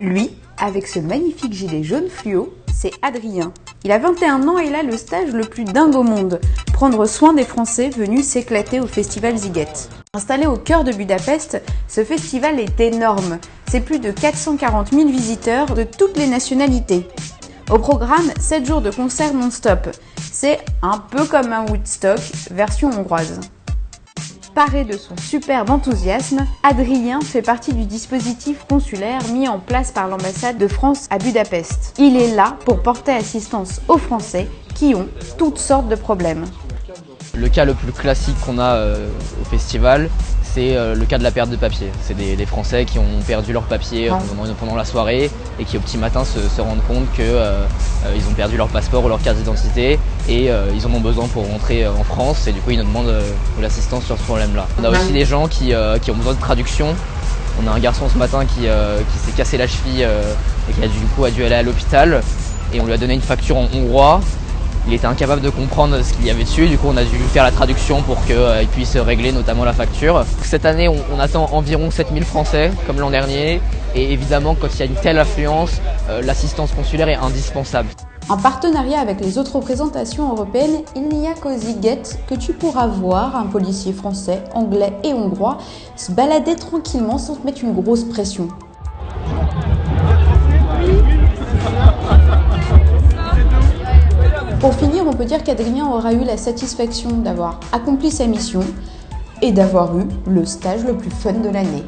Lui, avec ce magnifique gilet jaune fluo, c'est Adrien. Il a 21 ans et il a le stage le plus dingue au monde, prendre soin des Français venus s'éclater au festival Ziget. Installé au cœur de Budapest, ce festival est énorme. C'est plus de 440 000 visiteurs de toutes les nationalités. Au programme, 7 jours de concerts non-stop. C'est un peu comme un Woodstock, version hongroise. Paré de son superbe enthousiasme, Adrien fait partie du dispositif consulaire mis en place par l'ambassade de France à Budapest. Il est là pour porter assistance aux Français qui ont toutes sortes de problèmes. Le cas le plus classique qu'on a euh, au festival, c'est euh, le cas de la perte de papier. C'est des, Français qui ont perdu leur papier euh, pendant, la soirée et qui au petit matin se, rendent compte qu'ils ont perdu leur passeport ou leur carte d'identité et ils en ont besoin pour rentrer en France et du coup ils nous demandent de l'assistance sur ce problème-là. On a aussi des gens qui, ont besoin de traduction. On a un garçon ce matin qui, s'est cassé la cheville et qui a du coup a dû aller à l'hôpital et on lui a donné une facture en hongrois il était incapable de comprendre ce qu'il y avait dessus, du coup on a dû faire la traduction pour qu'il euh, puisse régler notamment la facture. Cette année on, attend environ 7000 Français comme l'an dernier et évidemment quand il y a une telle affluence, euh, l'assistance consulaire est indispensable. En partenariat avec les autres représentations européennes, il n'y a qu'au Ziget que tu pourras voir un policier français, anglais et hongrois se balader tranquillement sans te mettre une grosse pression. On peut dire qu'Adrien aura eu la satisfaction d'avoir accompli sa mission et d'avoir eu le stage le plus fun de l'année.